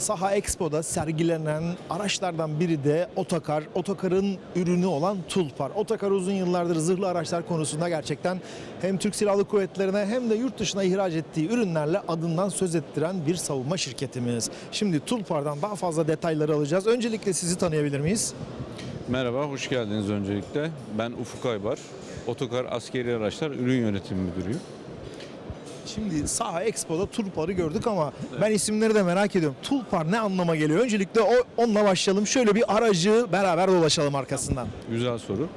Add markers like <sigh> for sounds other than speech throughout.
Saha Expo'da sergilenen araçlardan biri de Otokar. Otokar'ın ürünü olan Tulpar. Otokar uzun yıllardır zırhlı araçlar konusunda gerçekten hem Türk Silahlı Kuvvetleri'ne hem de yurt dışına ihraç ettiği ürünlerle adından söz ettiren bir savunma şirketimiz. Şimdi Tulpar'dan daha fazla detayları alacağız. Öncelikle sizi tanıyabilir miyiz? Merhaba, hoş geldiniz öncelikle. Ben Ufuk Aybar, Otokar Askeri Araçlar Ürün Yönetimi Müdürüyüm. Şimdi Saha Expo'da Tulpar'ı gördük ama ben isimleri de merak ediyorum. Tulpar ne anlama geliyor? Öncelikle o, onunla başlayalım. Şöyle bir aracı beraber dolaşalım arkasından. Güzel soru.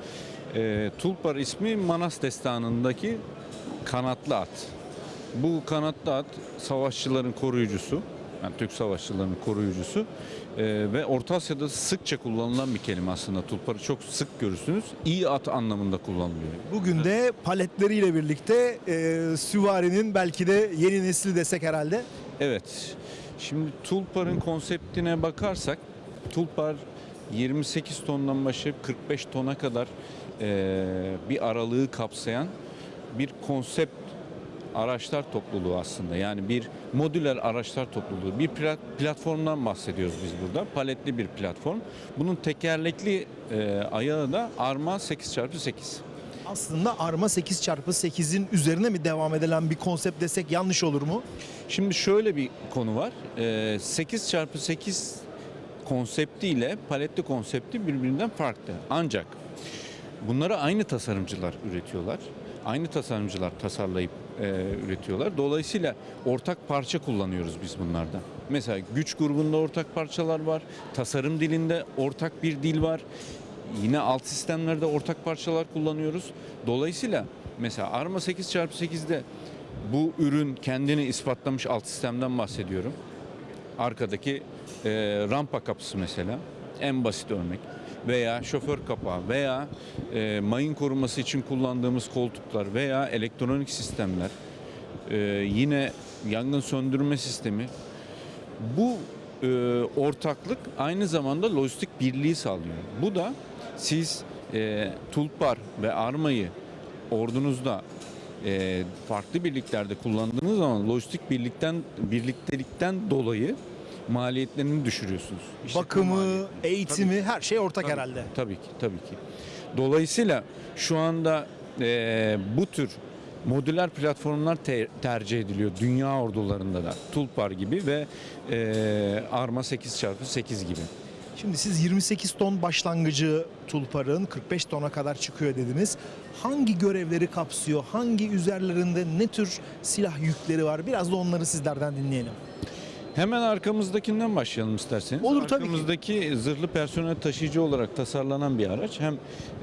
Ee, Tulpar ismi Manas Destanı'ndaki kanatlı at. Bu kanatlı at savaşçıların koruyucusu, yani Türk savaşçılarının koruyucusu Ee, ve Orta Asya'da sıkça kullanılan bir kelime aslında. Tulpar'ı çok sık görürsünüz. İyi at anlamında kullanılıyor. Bugün de paletleriyle birlikte e, süvarinin belki de yeni nesli desek herhalde. Evet. Şimdi Tulpar'ın konseptine bakarsak Tulpar 28 tondan başlayıp 45 tona kadar eee, bir aralığı kapsayan bir konsept araçlar topluluğu aslında. Yani bir modüler araçlar topluluğu. Bir plat- platformdan bahsediyoruz biz burada. Paletli bir platform. Bunun tekerlekli eee, ayağı da Arma 8x8. Aslında Arma 8x8'in üzerine mi devam edilen bir konsept desek yanlış olur mu? Şimdi şöyle bir konu var. Ee, 8x8 konsepti ile paletli konsepti birbirinden farklı. Ancak bunları aynı tasarımcılar üretiyorlar. Aynı tasarımcılar tasarlayıp e, üretiyorlar. Dolayısıyla ortak parça kullanıyoruz biz bunlardan. Mesela güç grubunda ortak parçalar var. Tasarım dilinde ortak bir dil var. Yine alt sistemlerde ortak parçalar kullanıyoruz. Dolayısıyla mesela Arma 8x8'de bu ürün kendini ispatlamış alt sistemden bahsediyorum. Arkadaki e, rampa kapısı mesela en basit örnek veya şoför kapağı veya e, mayın koruması için kullandığımız koltuklar veya elektronik sistemler e, yine yangın söndürme sistemi bu e, ortaklık aynı zamanda lojistik birliği sağlıyor. Bu da siz e, Tulpar ve Arma'yı ordunuzda e, farklı birliklerde kullandığınız zaman lojistik birlikten birliktelikten dolayı maliyetlerini düşürüyorsunuz. İşletme Bakımı, maliyetini. eğitimi her şey ortak Tabii, herhalde. Tabii ki, tabii ki. Dolayısıyla şu anda e, bu tür modüler platformlar te- tercih ediliyor dünya ordularında da. Tulpar gibi ve e, Arma 8x8 gibi. Şimdi siz 28 ton başlangıcı Tulpar'ın 45 tona kadar çıkıyor dediniz. Hangi görevleri kapsıyor? Hangi üzerlerinde ne tür silah yükleri var? Biraz da onları sizlerden dinleyelim. Hemen arkamızdakinden başlayalım isterseniz. Olur, tabii ki. Arkamızdaki zırhlı personel taşıyıcı olarak tasarlanan bir araç. Hem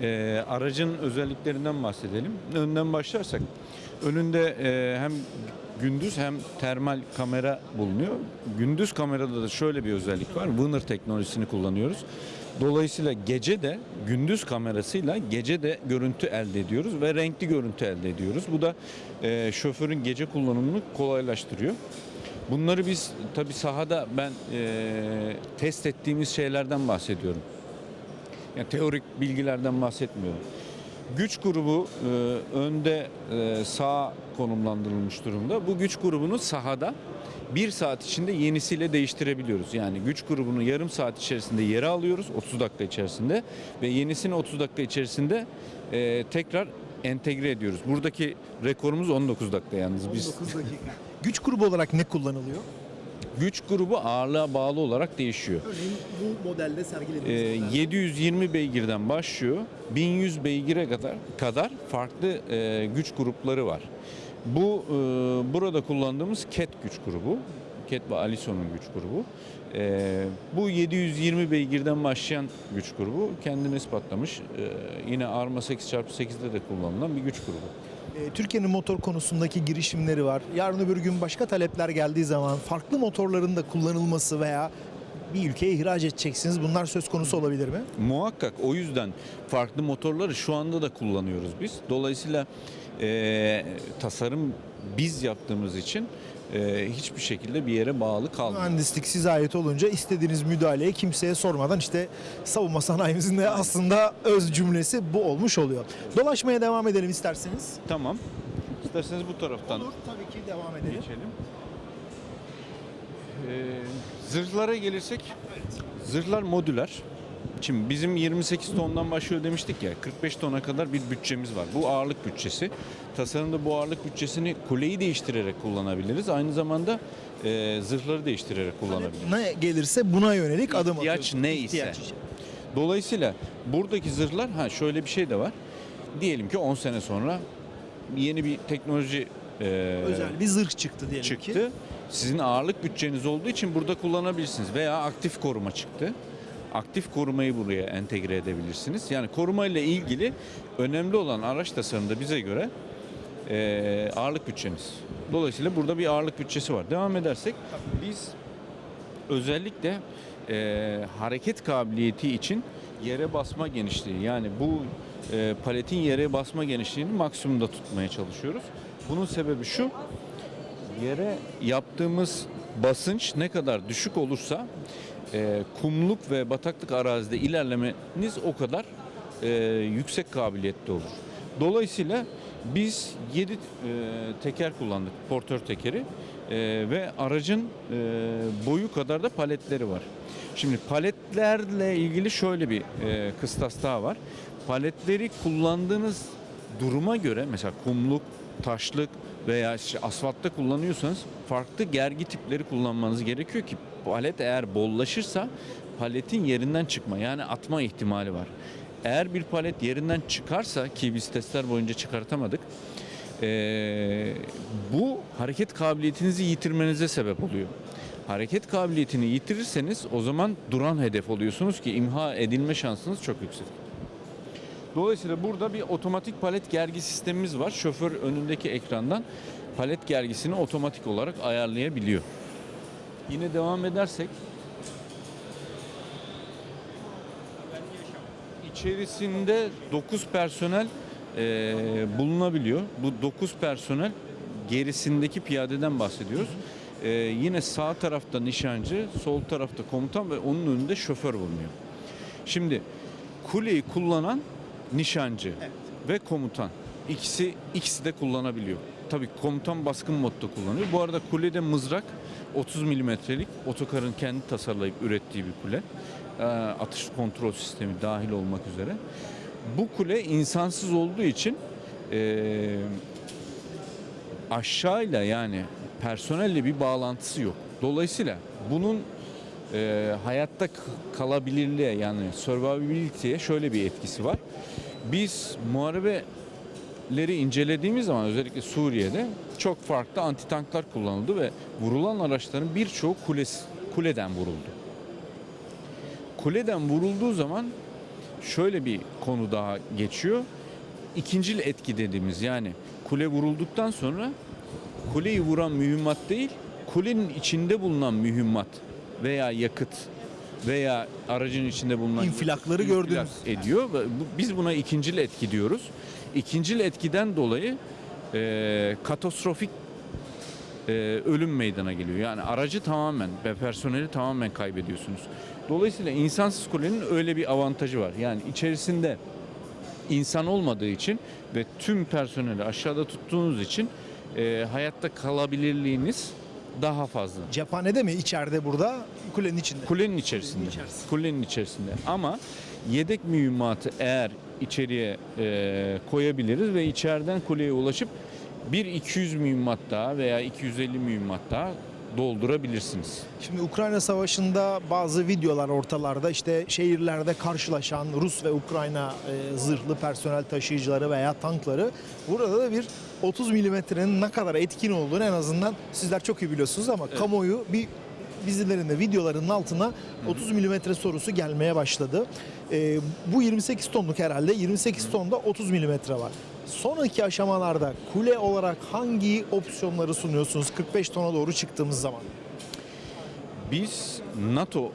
e, aracın özelliklerinden bahsedelim. Önden başlarsak önünde e, hem gündüz hem termal kamera bulunuyor. Gündüz kamerada da şöyle bir özellik var. Winner teknolojisini kullanıyoruz. Dolayısıyla gece de gündüz kamerasıyla gece de görüntü elde ediyoruz ve renkli görüntü elde ediyoruz. Bu da e, şoförün gece kullanımını kolaylaştırıyor. Bunları biz tabi sahada ben e, test ettiğimiz şeylerden bahsediyorum. Yani teorik bilgilerden bahsetmiyorum. Güç grubu e, önde e, sağa konumlandırılmış durumda. Bu güç grubunu sahada bir saat içinde yenisiyle değiştirebiliyoruz. Yani güç grubunu yarım saat içerisinde yere alıyoruz 30 dakika içerisinde ve yenisini 30 dakika içerisinde e, tekrar entegre ediyoruz. Buradaki rekorumuz 19 dakika yalnız biz. 19 dakika. <laughs> Güç grubu olarak ne kullanılıyor? Güç grubu ağırlığa bağlı olarak değişiyor. Örneğin bu modelde Ee, sergilediğiniz 720 beygirden başlıyor. 1100 beygire kadar kadar farklı e, güç grupları var. Bu e, burada kullandığımız KET güç grubu. KET ve Alison'un güç grubu. E, bu 720 beygirden başlayan güç grubu kendini ispatlamış. E, yine Arma 8x8'de de kullanılan bir güç grubu. Ee, Türkiye'nin motor konusundaki girişimleri var. Yarın öbür gün başka talepler geldiği zaman farklı motorların da kullanılması veya bir ülkeye ihraç edeceksiniz. Bunlar söz konusu olabilir mi? Muhakkak o yüzden farklı motorları şu anda da kullanıyoruz biz. Dolayısıyla e, tasarım biz yaptığımız için e, hiçbir şekilde bir yere bağlı kalmıyor. Mühendislik size ait olunca istediğiniz müdahaleyi kimseye sormadan işte savunma sanayimizin de aslında öz cümlesi bu olmuş oluyor. Dolaşmaya devam edelim isterseniz. Tamam. İsterseniz bu taraftan tabii ki devam edelim. geçelim. Ee, Zırhlara gelirsek, zırhlar modüler. Şimdi bizim 28 tondan başlıyor demiştik ya, 45 tona kadar bir bütçemiz var. Bu ağırlık bütçesi. Tasarımda bu ağırlık bütçesini kuleyi değiştirerek kullanabiliriz. Aynı zamanda e, zırhları değiştirerek kullanabiliriz. Ne gelirse buna yönelik adım İhtiyaç atıyorsunuz. neyse. İhtiyaç. Dolayısıyla buradaki zırhlar, ha şöyle bir şey de var. Diyelim ki 10 sene sonra yeni bir teknoloji e, Özel bir zırh çıktı diyelim ki. çıktı. Sizin ağırlık bütçeniz olduğu için burada kullanabilirsiniz. Veya aktif koruma çıktı. Aktif korumayı buraya entegre edebilirsiniz. Yani koruma ile ilgili önemli olan araç tasarımında bize göre eee, ağırlık bütçeniz. Dolayısıyla burada bir ağırlık bütçesi var. Devam edersek biz özellikle eee, hareket kabiliyeti için yere basma genişliği yani bu eee, paletin yere basma genişliğini maksimumda tutmaya çalışıyoruz. Bunun sebebi şu yere yaptığımız basınç ne kadar düşük olursa e, kumluk ve bataklık arazide ilerlemeniz o kadar e, yüksek kabiliyetli olur. Dolayısıyla biz 7 teker kullandık, portör tekeri E, ve aracın e, boyu kadar da paletleri var. Şimdi paletlerle ilgili şöyle bir e, kıstas daha var. Paletleri kullandığınız duruma göre mesela kumluk, taşlık veya işte asfaltta kullanıyorsanız farklı gergi tipleri kullanmanız gerekiyor ki palet eğer bollaşırsa paletin yerinden çıkma yani atma ihtimali var. Eğer bir palet yerinden çıkarsa ki biz testler boyunca çıkartamadık eee, bu hareket kabiliyetinizi yitirmenize sebep oluyor. Hareket kabiliyetini yitirirseniz o zaman duran hedef oluyorsunuz ki imha edilme şansınız çok yüksek. Dolayısıyla burada bir otomatik palet gergi sistemimiz var. Şoför önündeki ekrandan palet gergisini otomatik olarak ayarlayabiliyor. Yine devam edersek içerisinde 9 personel eee, bulunabiliyor. Bu 9 personel gerisindeki piyadeden bahsediyoruz. Eee, yine sağ tarafta nişancı, sol tarafta komutan ve onun önünde şoför bulunuyor. Şimdi kuleyi kullanan nişancı ve komutan. İkisi ikisi de kullanabiliyor. Tabii komutan baskın modda kullanıyor. Bu arada kulede mızrak 30 milimetrelik otokarın kendi tasarlayıp ürettiği bir kule. Ee, atış kontrol sistemi dahil olmak üzere. Bu kule insansız olduğu için ee, aşağıyla yani personelle bir bağlantısı yok. Dolayısıyla bunun e, hayatta kalabilirliğe yani survivability'ye şöyle bir etkisi var. Biz muharebeleri incelediğimiz zaman özellikle Suriye'de çok farklı anti tanklar kullanıldı ve vurulan araçların birçoğu kulesi, kuleden vuruldu. Kuleden vurulduğu zaman şöyle bir konu daha geçiyor. İkincil etki dediğimiz yani kule vurulduktan sonra kuleyi vuran mühimmat değil, kulenin içinde bulunan mühimmat veya yakıt veya aracın içinde bulunan İnfilakları infilak gördünüz. ediyor biz buna ikincil etki diyoruz. İkincil etkiden dolayı e, katastrofik e, ölüm meydana geliyor. Yani aracı tamamen ve personeli tamamen kaybediyorsunuz. Dolayısıyla insansız kulenin öyle bir avantajı var. Yani içerisinde insan olmadığı için ve tüm personeli aşağıda tuttuğunuz için e, hayatta kalabilirliğiniz daha fazla. Cephanede mi içeride burada kulenin içinde? Kulenin içerisinde. içerisinde. Kulenin içerisinde. Ama yedek mühimmatı eğer içeriye e, koyabiliriz ve içeriden kuleye ulaşıp bir 200 mühimmat daha veya 250 mühimmat daha doldurabilirsiniz. Şimdi Ukrayna Savaşı'nda bazı videolar ortalarda işte şehirlerde karşılaşan Rus ve Ukrayna e, zırhlı personel taşıyıcıları veya tankları. Burada da bir 30 milimetrenin ne kadar etkin olduğunu en azından sizler çok iyi biliyorsunuz ama kamuoyu bir dizilerin de videolarının altına 30 milimetre sorusu gelmeye başladı. E, bu 28 tonluk herhalde 28 tonda 30 milimetre var. Sonraki aşamalarda kule olarak hangi opsiyonları sunuyorsunuz 45 tona doğru çıktığımız zaman? Biz NATO e,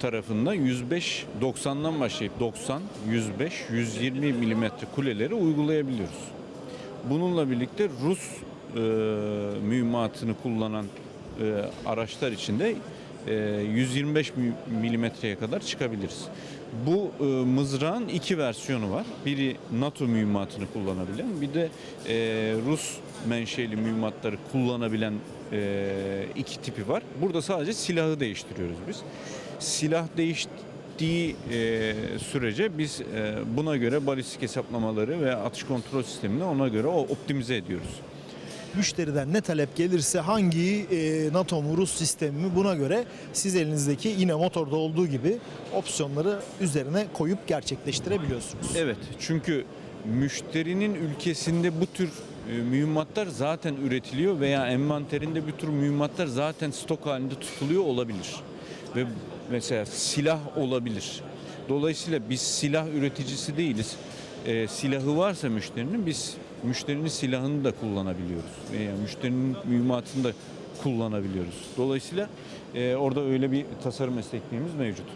tarafında 105 90'dan başlayıp 90, 105, 120 milimetre kuleleri uygulayabiliyoruz. Bununla birlikte Rus e, mühimmatını kullanan araçlar için de e, 125 mi- milimetreye kadar çıkabiliriz. Bu e, mızrağın iki versiyonu var. Biri NATO mühimmatını kullanabilen, bir de e, Rus menşeli mühimmatları kullanabilen e, iki tipi var. Burada sadece silahı değiştiriyoruz biz. Silah değiştiği e, sürece biz e, buna göre balistik hesaplamaları ve atış kontrol sistemini ona göre optimize ediyoruz. Müşteriden ne talep gelirse hangi e, NATO mu Rus sistemi mi buna göre siz elinizdeki yine motorda olduğu gibi opsiyonları üzerine koyup gerçekleştirebiliyorsunuz. Evet çünkü müşterinin ülkesinde bu tür e, mühimmatlar zaten üretiliyor veya envanterinde bir tür mühimmatlar zaten stok halinde tutuluyor olabilir. Ve mesela silah olabilir. Dolayısıyla biz silah üreticisi değiliz. E, silahı varsa müşterinin biz müşterinin silahını da kullanabiliyoruz. Veya müşterinin mühimmatını da kullanabiliyoruz. Dolayısıyla e, orada öyle bir tasarım esnekliğimiz mevcut.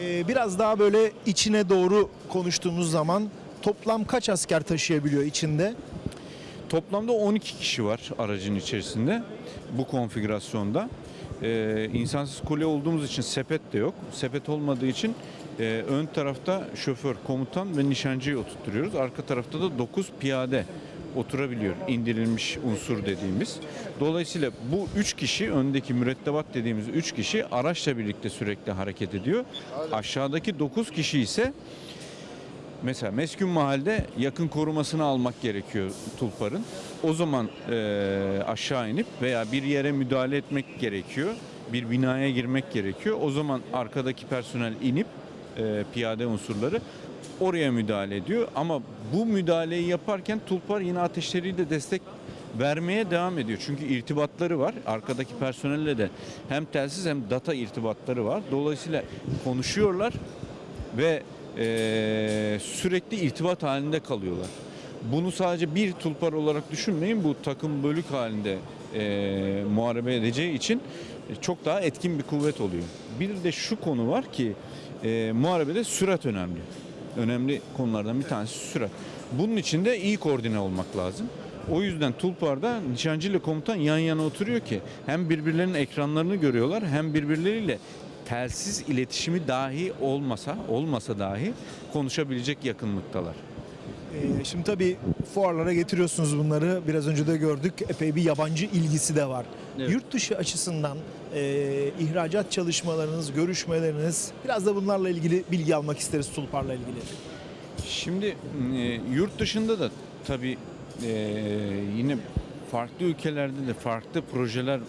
E, biraz daha böyle içine doğru konuştuğumuz zaman toplam kaç asker taşıyabiliyor içinde? Toplamda 12 kişi var aracın içerisinde bu konfigürasyonda. Ee, insansız kule olduğumuz için sepet de yok. Sepet olmadığı için e, ön tarafta şoför, komutan ve nişancıyı oturtuyoruz. Arka tarafta da 9 piyade oturabiliyor. indirilmiş unsur dediğimiz. Dolayısıyla bu 3 kişi öndeki mürettebat dediğimiz 3 kişi araçla birlikte sürekli hareket ediyor. Aşağıdaki 9 kişi ise Mesela meskun mahalde yakın korumasını almak gerekiyor tulparın. O zaman e, aşağı inip veya bir yere müdahale etmek gerekiyor. Bir binaya girmek gerekiyor. O zaman arkadaki personel inip e, piyade unsurları oraya müdahale ediyor. Ama bu müdahaleyi yaparken tulpar yine ateşleriyle destek vermeye devam ediyor. Çünkü irtibatları var. Arkadaki personelle de hem telsiz hem data irtibatları var. Dolayısıyla konuşuyorlar ve eee, sürekli irtibat halinde kalıyorlar. Bunu sadece bir tulpar olarak düşünmeyin. Bu takım bölük halinde eee muharebe edeceği için çok daha etkin bir kuvvet oluyor. Bir de şu konu var ki eee muharebede sürat önemli. Önemli konulardan bir tanesi sürat. Bunun için de iyi koordine olmak lazım. O yüzden Tulpar'da nişancı ile komutan yan yana oturuyor ki hem birbirlerinin ekranlarını görüyorlar hem birbirleriyle telsiz iletişimi dahi olmasa olmasa dahi konuşabilecek yakınlıktalar. Ee, Şimdi tabii fuarlara getiriyorsunuz bunları. Biraz önce de gördük. Epey bir yabancı ilgisi de var. Evet. Yurt dışı açısından e, ihracat çalışmalarınız, görüşmeleriniz biraz da bunlarla ilgili bilgi almak isteriz Tulpar'la ilgili. Şimdi e, yurt dışında da tabii e, yine farklı ülkelerde de farklı projeler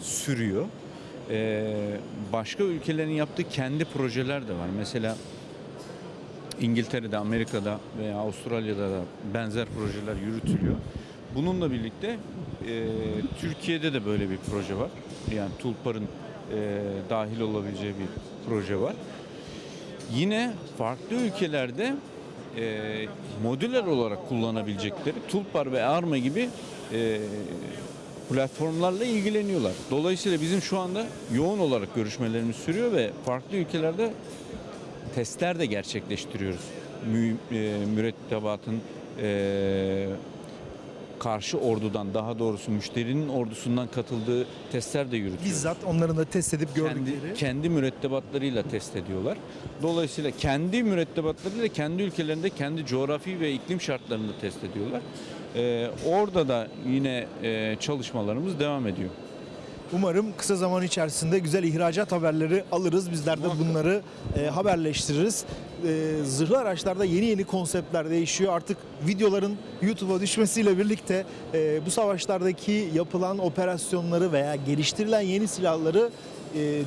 sürüyor. E, başka ülkelerin yaptığı kendi projeler de var. Mesela İngiltere'de, Amerika'da veya Avustralya'da da benzer projeler yürütülüyor. Bununla birlikte e, Türkiye'de de böyle bir proje var. Yani Tulpar'ın e, dahil olabileceği bir proje var. Yine farklı ülkelerde e, modüler olarak kullanabilecekleri Tulpar ve Arma gibi e, platformlarla ilgileniyorlar. Dolayısıyla bizim şu anda yoğun olarak görüşmelerimiz sürüyor ve farklı ülkelerde testler de gerçekleştiriyoruz. Mü, e, mürettebatın e, karşı ordudan daha doğrusu müşterinin ordusundan katıldığı testler de yürütüyoruz Bizzat onların da test edip gördükleri. kendi, kendi mürettebatlarıyla test ediyorlar. Dolayısıyla kendi mürettebatlarıyla kendi ülkelerinde kendi coğrafi ve iklim şartlarını test ediyorlar. Ee, orada da yine e, çalışmalarımız devam ediyor. Umarım kısa zaman içerisinde güzel ihracat haberleri alırız. Bizler de bunları e, haberleştiririz. E, zırhlı araçlarda yeni yeni konseptler değişiyor. Artık videoların YouTube'a düşmesiyle birlikte e, bu savaşlardaki yapılan operasyonları veya geliştirilen yeni silahları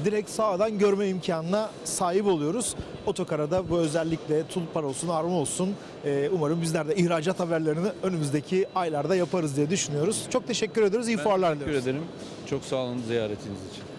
direkt sağdan görme imkanına sahip oluyoruz. Otokara'da bu özellikle Tulpar olsun, Arma olsun e, umarım bizler de ihracat haberlerini önümüzdeki aylarda yaparız diye düşünüyoruz. Çok teşekkür ediyoruz. İyi fuarlar Teşekkür diliyoruz. ederim. Çok sağ olun ziyaretiniz için.